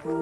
Hi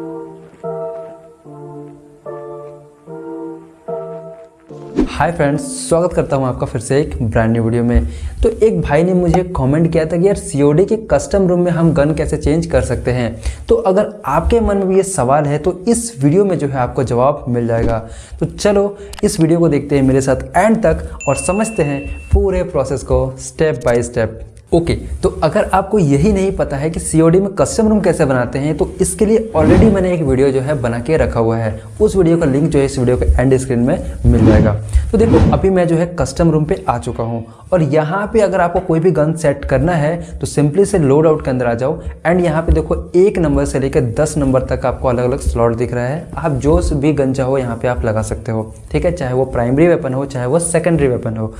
friends स्वागत करता हूँ आपका फिर से एक ब्रांड न्यू वीडियो में। तो एक भाई ने मुझे कमेंट किया था कि यार सीओडी के कस्टम रूम में हम गन कैसे चेंज कर सकते हैं। तो अगर आपके मन में भी ये सवाल है तो इस वीडियो में जो है आपको जवाब मिल जाएगा। तो चलो इस वीडियो को देखते हैं मेरे साथ एंड तक और समझते हैं पूरे प्रोसेस को step by step okay okay, तो अगर आपको यही नहीं पता है कि सीओडी में कस्टम रूम कैसे बनाते हैं तो इसके लिए ऑलरेडी मैंने एक वीडियो जो है बना के रखा हुआ है। उस वीडियो का लिंक जो है इस वीडियो के एंड स्क्रीन में मिल जाएगा। तो देखो अभी मैं जो है कस्टम रूम पे आ चुका हूँ। और यहाँ पे अगर आपको कोई भी गन सेट करना है तो सिंपली से लोड आउट के अंदर आ जाओ। एंड यहाँ पे देखो एक नंबर से लेकर दस नंबर तक आपको अलग अलग स्लॉट दिख रहा है। आप जो भी गन चाहो यहाँ पे आप लगा सकते हो। ठीक है? चाहे वो प्राइमरी वेपन हो चाहे वो सेकेंडरी वेपन हो।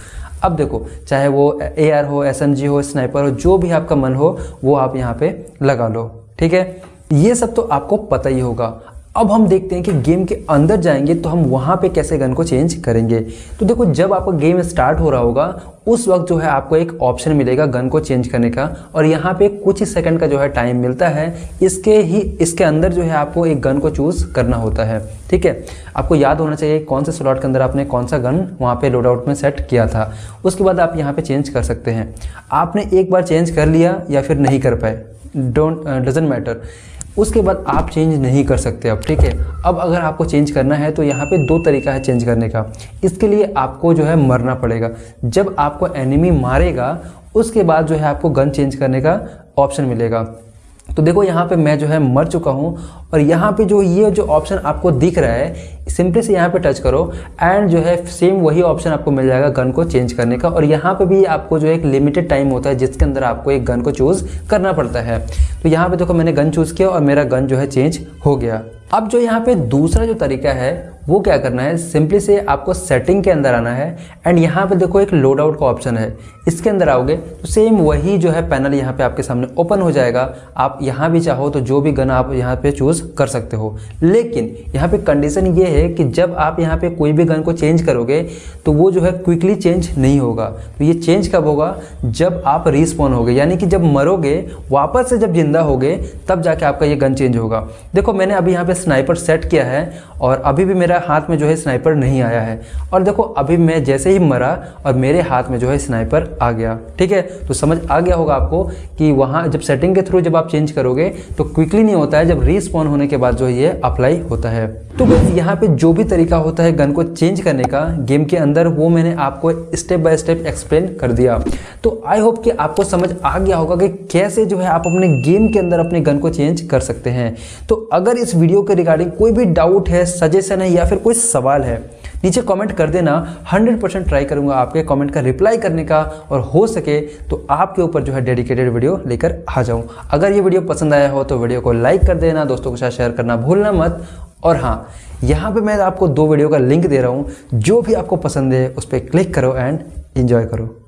अब देखो, चाहे वो एआर हो एस हो स्नाइपर हो, जो भी आपका मन हो, वो आप यहाँ पे लगा लो, ठीक है? ये सब तो आपको पता ही होगा। अब हम देखते हैं कि गेम के अंदर जाएँगे तो हम वहाँ पे कैसे गन को चेंज करेंगे। तो देखो, जब आपका गेम स्टार्ट हो रहा होगा, उस वक्त जो है आपको एक ऑप्शन मिलेगा गन को चेंज करने का। और यहाँ पे कुछ ही सेकंड का जो है टाइम मिलता है, इसके ही, इसके अंदर जो है आपको एक गन को चूज़ करना होता है। ठीक है? आपको याद होना चाहिए कौन से स्लॉट के अंदर आपने कौन सा गन वहाँ पे लोड आउट में सेट किया था। उसके बाद आप यहाँ पे चेंज कर सकते हैं। आपने एक बार चेंज कर लिया या फिर नहीं कर पाए। डोंट डजेंट मैटर उसके बाद आप चेंज नहीं कर सकते अब, ठीक है? अब अगर आपको चेंज करना है तो यहाँ पे दो तरीका है चेंज करने का। इसके लिए आपको जो है मरना पड़ेगा। जब आपको एनिमी मारेगा, उसके बाद जो है आपको गन चेंज करने का ऑप्शन मिलेगा। तो देखो, यहाँ पे मैं जो है मर चुका हूँ, और यहाँ पे जो ये जो ऑप्शन आपको दिख रहा है सिंपली से यहाँ पे टच करो एंड जो है सेम वही ऑप्शन आपको मिल जाएगा गन को चेंज करने का और यहाँ पे भी आपको जो एक लिमिटेड टाइम होता है जिसके अंदर आपको एक गन को चूज़ करना पड़ता है। तो यहाँ पे देखो मैंने गन चूज़ किया और मेरा गन जो है चेंज हो गया। अब जो यहाँ पे दूसरा जो तरीका है, वो क्या करना है? सिंपली से आपको सेटिंग के अंदर आना है एंड यहाँ पे देखो एक लोड आउट का ऑप्शन है। इसके अंदर आओगे तो सेम वही जो है पैनल यहाँ पे आपके सामने ओपन हो जाएगा। आप यहाँ भी चाहो तो जो भी गन आप यहाँ पे चूज़ कर सकते हो। लेकिन यहाँ पे कंडीशन ये है कि जब आप यहाँ पे कोई भी गन को चेंज करोगे तो वो जो है क्विकली चेंज नहीं होगा। तो ये चेंज कब होगा? जब आप रिस्पॉन होगे, यानी कि जब मरोगे, वापस से जब ज़िंदा होगे, तब जाके आपका ये गन चेंज होगा। देखो, मैंने अभी यहाँ पे स्नाइपर सेट किया है और अभी भी मेरा हाथ में जो है स्नाइपर नहीं आया है। और देखो, अभी मैं जैसे ही मरा और मेरे हाथ में जो है स्नाइपर आ गया। ठीक है? तो समझ आ गया होगा आपको कि वहाँ जब सेटिंग के थ्रू जब आप चेंज करोगे तो क्विकली नहीं होता है, जब रिस्पॉन होने के बाद जो ये अप्लाई होता है। तो बस यहाँ जो भी तरीका होता है गन को चेंज करने का, गेम के अंदर वो मैंने आपको स्टेप बाय स्टेप एक्सप्लेन कर दिया। तो आई होप कि आपको समझ आ गया होगा कि कैसे जो है आप अपने गेम के अंदर अपने गन को चेंज कर सकते हैं। तो अगर इस वीडियो के रिगार्डिंग कोई भी डाउट है सजेशन है या फिर कोई सवाल है, नीचे कमेंट कर देना। 100 परसेंट ट्राई करूँगा आपके कमेंट का रिप्लाई करने का और हो सके तो आपके ऊपर जो है डेडिकेटेड वीडियो लेकर आ जाऊँ। अगर ये वीडियो पसंद आया हो तो वीडियो को लाइक कर देना, दोस्तों के साथ शेयर करना भूलना मत और हाँ यहाँ पे मैं आपको दो वीडियो का लिंक दे रहा हूँ, जो भी आपको पसंद है, उस पर क्लिक करो एंड इन्जॉय करो।